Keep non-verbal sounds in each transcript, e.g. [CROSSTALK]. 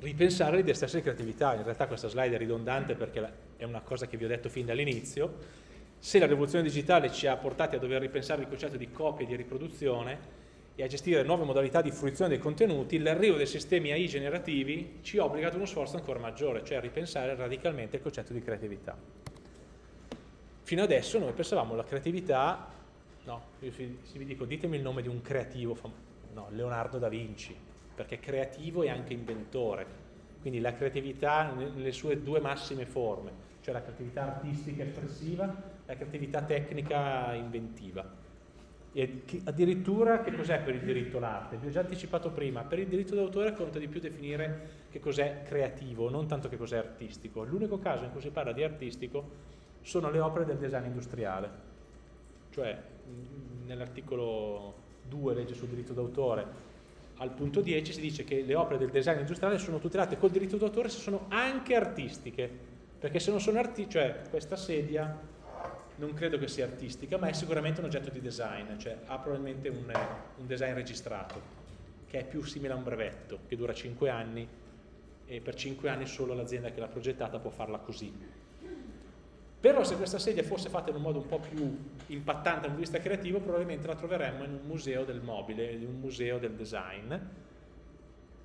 ripensare l'idea stessa di creatività. In realtà questa slide è ridondante perché è una cosa che vi ho detto fin dall'inizio. Se la rivoluzione digitale ci ha portati a dover ripensare il concetto di copia e di riproduzione e a gestire nuove modalità di fruizione dei contenuti, l'arrivo dei sistemi AI generativi ci obbliga ad uno sforzo ancora maggiore, cioè a ripensare radicalmente il concetto di creatività. Fino adesso noi pensavamo alla creatività, no, io vi dico ditemi il nome di un creativo, no, Leonardo da Vinci, perché creativo e anche inventore, quindi la creatività nelle sue due massime forme, cioè la creatività artistica espressiva e la creatività tecnica inventiva. E addirittura che cos'è per il diritto l'arte? Vi ho già anticipato prima, per il diritto d'autore conta di più definire che cos'è creativo, non tanto che cos'è artistico. L'unico caso in cui si parla di artistico sono le opere del design industriale, cioè nell'articolo 2 legge sul diritto d'autore al punto 10 si dice che le opere del design industriale sono tutelate col diritto d'autore se sono anche artistiche, perché se non sono artistiche, cioè questa sedia non credo che sia artistica, ma è sicuramente un oggetto di design, cioè ha probabilmente un, un design registrato, che è più simile a un brevetto, che dura 5 anni e per 5 anni solo l'azienda che l'ha progettata può farla così. Però se questa sedia fosse fatta in un modo un po' più impattante dal punto di vista creativo, probabilmente la troveremmo in un museo del mobile, in un museo del design,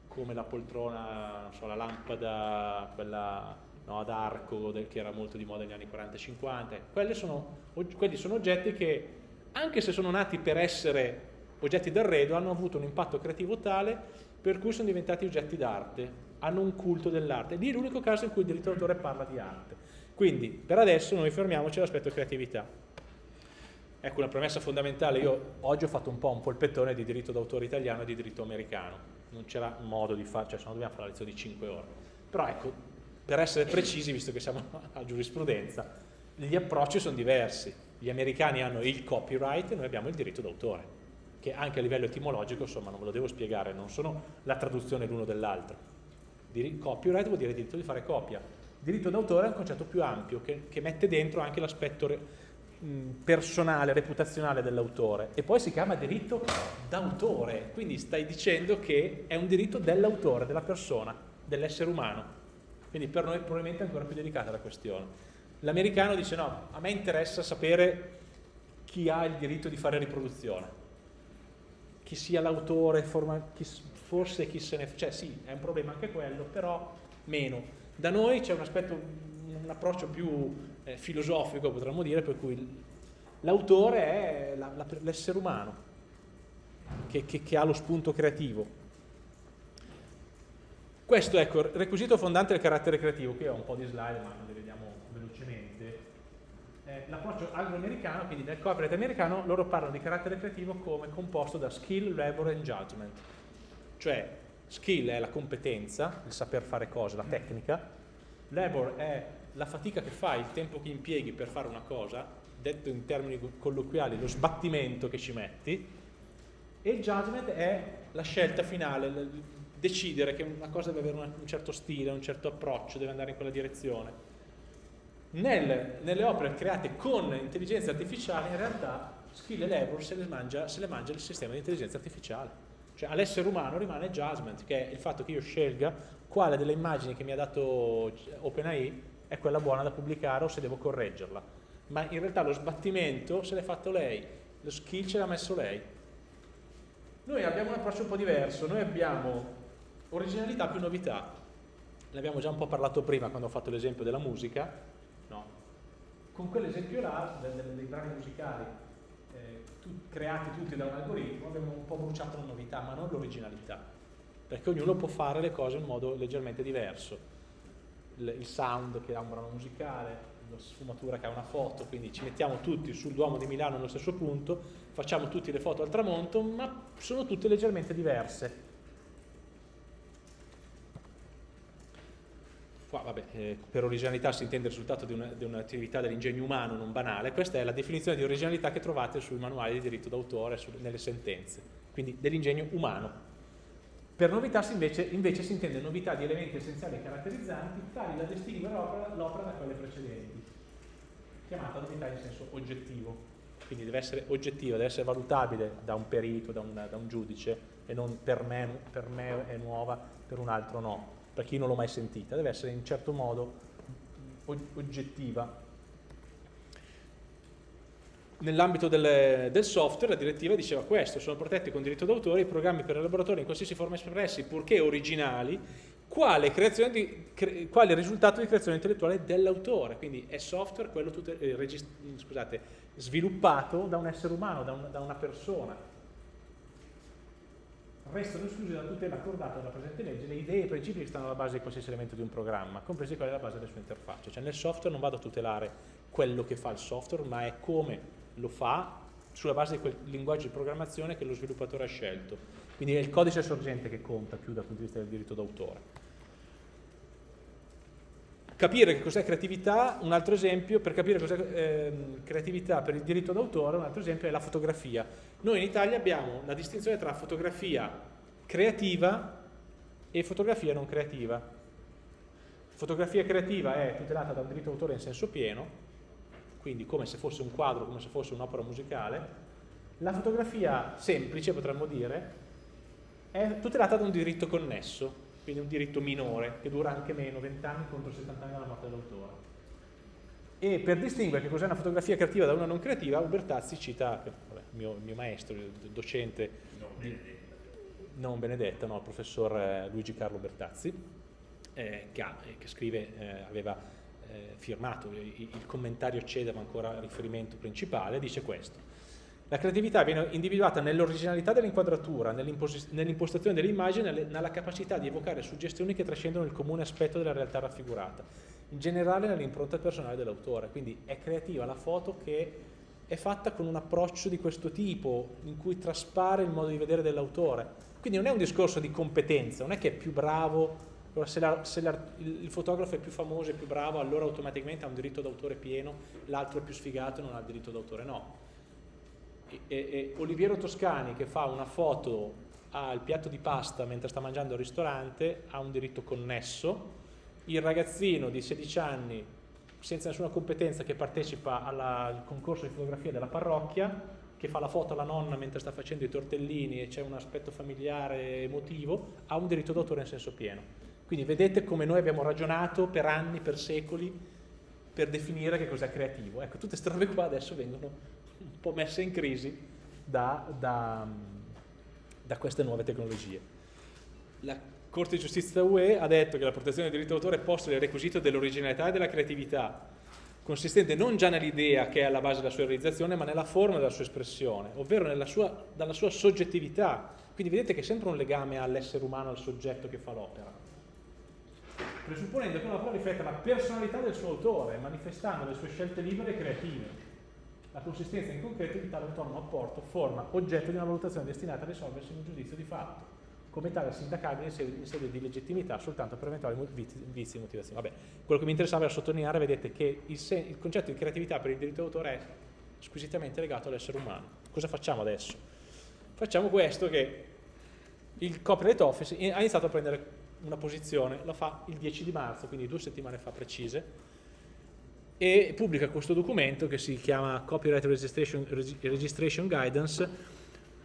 come la poltrona, so, la lampada, quella no, ad arco, del, che era molto di moda negli anni 40 e 50. Quelli sono, quelli sono oggetti che, anche se sono nati per essere oggetti d'arredo, hanno avuto un impatto creativo tale per cui sono diventati oggetti d'arte, hanno un culto dell'arte. Lì è l'unico caso in cui il diritto d'autore parla di arte. Quindi, per adesso noi fermiamoci all'aspetto creatività. Ecco una premessa fondamentale, io oggi ho fatto un po' un polpettone di diritto d'autore italiano e di diritto americano, non c'era modo di fare, cioè se no dobbiamo fare la lezione di 5 ore. Però ecco, per essere precisi, visto che siamo [LAUGHS] a giurisprudenza, gli approcci sono diversi. Gli americani hanno il copyright e noi abbiamo il diritto d'autore, che anche a livello etimologico, insomma, non ve lo devo spiegare, non sono la traduzione l'uno dell'altro. Copyright vuol dire diritto di fare copia. Diritto d'autore è un concetto più ampio, che, che mette dentro anche l'aspetto personale, reputazionale dell'autore e poi si chiama diritto d'autore, quindi stai dicendo che è un diritto dell'autore, della persona, dell'essere umano. Quindi per noi probabilmente è ancora più delicata la questione. L'americano dice no, a me interessa sapere chi ha il diritto di fare riproduzione, chi sia l'autore, forse chi se ne... cioè sì, è un problema anche quello, però meno. Da noi c'è un aspetto, un approccio più eh, filosofico, potremmo dire, per cui l'autore è l'essere umano che, che, che ha lo spunto creativo questo ecco, il requisito fondante del carattere creativo, qui ho un po' di slide ma le vediamo velocemente. Eh, L'approccio anglo-americano, quindi nel copyright americano, loro parlano di carattere creativo come composto da skill, labor and judgment. Cioè, skill è la competenza, il saper fare cose, la tecnica, labor è la fatica che fai, il tempo che impieghi per fare una cosa, detto in termini colloquiali, lo sbattimento che ci metti, e il judgment è la scelta finale, decidere che una cosa deve avere un certo stile, un certo approccio, deve andare in quella direzione. Nel, nelle opere create con intelligenza artificiale, in realtà skill e labor se le mangia, se le mangia il sistema di intelligenza artificiale. Cioè all'essere umano rimane judgment, che è il fatto che io scelga quale delle immagini che mi ha dato OpenAI è quella buona da pubblicare o se devo correggerla. Ma in realtà lo sbattimento se l'è fatto lei, lo skill ce l'ha messo lei. Noi abbiamo un approccio un po' diverso, noi abbiamo Originalità più novità. Ne abbiamo già un po' parlato prima quando ho fatto l'esempio della musica. No. Con quell'esempio là, dei, dei brani musicali eh, tu, creati tutti da un algoritmo, abbiamo un po' bruciato la novità, ma non l'originalità. Perché ognuno può fare le cose in modo leggermente diverso. Il, il sound che ha un brano musicale, la sfumatura che ha una foto, quindi ci mettiamo tutti sul Duomo di Milano nello stesso punto, facciamo tutte le foto al tramonto, ma sono tutte leggermente diverse Qua, vabbè, eh, per originalità si intende il risultato di, un'attività un dell'ingegno umano non banale, questa è la definizione di originalità che trovate sui manuali di diritto d'autore, nelle sentenze, quindi dell'ingegno umano. Per novità invece, invece, si intende novità di elementi essenziali e caratterizzanti tali da distinguere l'opera da quelle precedenti, chiamata novità in senso oggettivo, quindi deve essere oggettiva, deve essere valutabile da un perito, da un, da un giudice e non per me, per me è nuova, per un altro no per chi non l'ho mai sentita, deve essere in certo modo oggettiva. Nell'ambito del, del, software la direttiva diceva questo, sono protetti con diritto d'autore i programmi per elaboratori in qualsiasi forma espressi, purché originali, quale, di, cre, quale risultato di creazione intellettuale dell'autore, quindi è software quello tutte, eh, scusate, sviluppato da un essere umano, da, un, da una persona, restano escluse dalla tutela accordata dalla presente legge le idee e i principi che stanno alla base di qualsiasi elemento di un programma, compresi quelli alla base delle sue interfacce. Cioè nel software non vado a tutelare quello che fa il software, ma è come lo fa sulla base di quel linguaggio di programmazione che lo sviluppatore ha scelto. Quindi è il codice sorgente che conta più dal punto di vista del diritto d'autore. Capire che cos'è creatività, un altro esempio, per capire cos'è eh, creatività per il diritto d'autore, un altro esempio è la fotografia. Noi in Italia abbiamo la distinzione tra fotografia creativa e fotografia non creativa. Fotografia creativa è tutelata da un diritto d'autore in senso pieno, quindi come se fosse un quadro, come se fosse un'opera musicale. La fotografia semplice, potremmo dire, è tutelata da un diritto connesso, quindi un diritto minore che dura anche meno, 20 anni contro 70 anni dalla morte dell'autore. E per distinguere che cos'è una fotografia creativa da una non creativa, Ubertazzi cita vabbè, il, mio, il, mio, maestro, il docente non Benedetta, non Benedetta no, il professor eh, Luigi Carlo Ubertazzi, eh, che, ha, che, scrive, eh, aveva eh, firmato il, il commentario CEDA, ma ancora riferimento principale, dice questo. La creatività viene individuata nell'originalità dell'inquadratura, nell'impostazione dell'immagine, nella capacità di evocare suggestioni che trascendono il comune aspetto della realtà raffigurata, in generale nell'impronta personale dell'autore. Quindi è creativa la foto che è fatta con un approccio di questo tipo, in cui traspare il modo di vedere dell'autore. Quindi non è un discorso di competenza, non è che è più bravo, allora se, la, se la, il fotografo è più famoso e più bravo, allora automaticamente ha un diritto d'autore pieno, l'altro è più sfigato e non ha il diritto d'autore. No, e, e Oliviero Toscani che fa una foto al piatto di pasta mentre sta mangiando al ristorante ha un diritto connesso, il ragazzino di 16 anni senza nessuna competenza che partecipa alla, al concorso di fotografia della parrocchia, che fa la foto alla nonna mentre sta facendo i tortellini e c'è un aspetto familiare emotivo, ha un diritto d'autore in senso pieno. Quindi vedete come noi abbiamo ragionato per anni, per secoli, per definire che cos'è creativo. Ecco, tutte queste robe qua adesso vengono un po' messe in crisi da, da, da queste nuove tecnologie. La Corte di Giustizia UE ha detto che la protezione del diritto d'autore è posta nel requisito dell'originalità e della creatività, consistente non già nell'idea che è alla base della sua realizzazione, ma nella forma della sua espressione, ovvero sua, dalla sua soggettività. Quindi vedete che è sempre un legame all'essere umano, al soggetto che fa l'opera. Presupponendo che l'opera rifletta la personalità del suo autore, manifestando le sue scelte libere e creative la consistenza in concreto di tale autonomo apporto forma oggetto di una valutazione destinata a risolversi in un giudizio di fatto, come tale sindacabile in sede, in sede di legittimità soltanto per eventuali vizi di motivazione. Vabbè, quello che mi interessava era sottolineare, vedete, che il, il concetto di creatività per il diritto d'autore è squisitamente legato all'essere umano. Cosa facciamo adesso? Facciamo questo che il Copyright Office ha iniziato a prendere una posizione, lo fa il 10 di marzo, quindi due settimane fa precise, e pubblica questo documento che si chiama Copyright Registration, Registration Guidance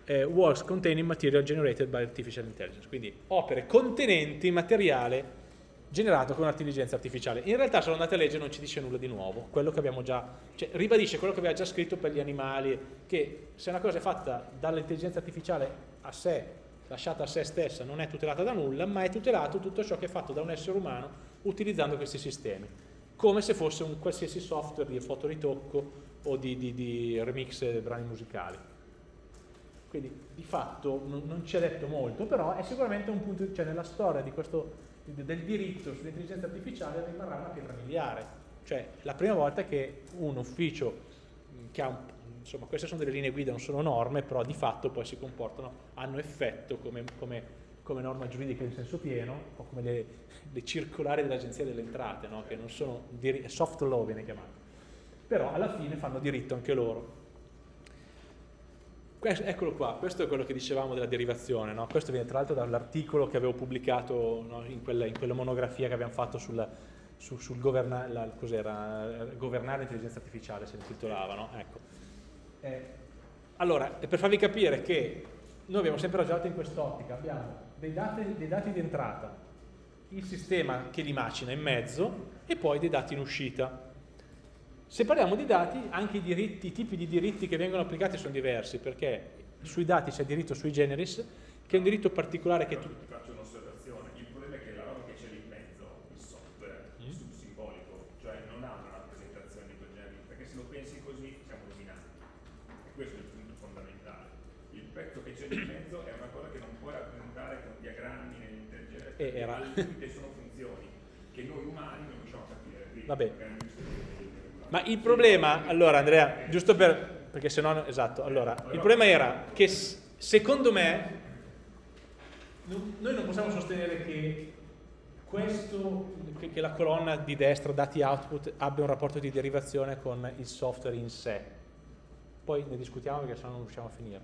eh, Works Containing Material Generated by Artificial Intelligence, quindi opere contenenti materiale generato con intelligenza artificiale. In realtà se lo andate a leggere non ci dice nulla di nuovo, quello che abbiamo già, cioè, ribadisce quello che aveva già scritto per gli animali, che se una cosa è fatta dall'intelligenza artificiale a sé, lasciata a sé stessa, non è tutelata da nulla, ma è tutelato tutto ciò che è fatto da un essere umano utilizzando questi sistemi come se fosse un qualsiasi software di fotoritocco o di, di, di remix brani musicali. Quindi di fatto non, non ci è detto molto, però è sicuramente un punto, cioè nella storia questo, del diritto sull'intelligenza artificiale rimarrà una pietra miliare. Cioè la prima volta che un ufficio che ha un, insomma queste sono delle linee guida, non sono norme, però di fatto poi si comportano, hanno effetto come, come come norma giuridica in senso pieno, o come le, le circolari dell'Agenzia delle Entrate, no? che non sono, soft law viene chiamato, però alla fine fanno diritto anche loro. Questo, eccolo qua, questo è quello che dicevamo della derivazione, no? questo viene tra l'altro dall'articolo che avevo pubblicato no? in, quella, in, quella, monografia che abbiamo fatto sul, su, sul governa, la, governare l'intelligenza artificiale, si intitolava. No? Ecco. Eh, allora, per farvi capire che noi abbiamo sempre ragionato in quest'ottica, abbiamo dei dati, dei dati di entrata il sistema che li macina in mezzo e poi dei dati in uscita. Se parliamo di dati, anche i, diritti, i tipi di diritti che vengono applicati sono diversi, perché sui dati c'è diritto sui generis, che è un diritto particolare che tu... Ti faccio un'osservazione, il problema è che la roba che c'è lì in mezzo, il software, mm. è simbolico, cioè non ha una rappresentazione di quel genere, perché se lo pensi così siamo rovinati. E questo è il punto fondamentale. Il pezzo che c'è lì in mezzo è una cosa che non puoi rappresentare con diagrammi nell'intelligenza, era... al limite sono funzioni che noi umani non riusciamo a capire. Quindi, Vabbè. Ma il problema, allora Andrea, giusto per, perché se no, esatto, allora, il problema era che secondo me noi non possiamo sostenere che questo, che la colonna di destra, dati output, abbia un rapporto di derivazione con il software in sé. Poi ne discutiamo perché sennò non riusciamo a finire.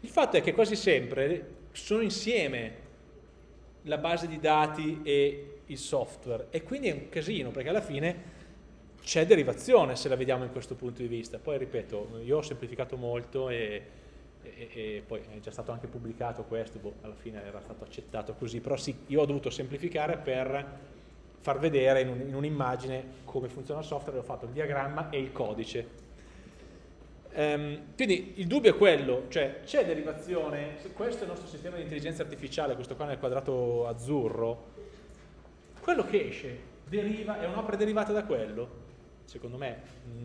Il fatto è che quasi sempre sono insieme la base di dati e il software e quindi è un casino perché alla fine c'è derivazione se la vediamo in questo punto di vista. Poi ripeto, io ho semplificato molto e, e, e poi è già stato anche pubblicato questo, boh, alla fine era stato accettato così, però sì, io ho dovuto semplificare per far vedere in, un'immagine un come funziona il software, ho fatto il diagramma e il codice. Um, quindi il dubbio è quello, cioè c'è derivazione, questo è il nostro sistema di intelligenza artificiale, questo qua nel quadrato azzurro, quello che esce deriva, è un'opera derivata da quello? Secondo me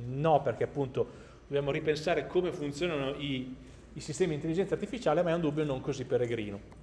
no, perché appunto dobbiamo ripensare come funzionano i, i sistemi di intelligenza artificiale, ma è un dubbio non così peregrino.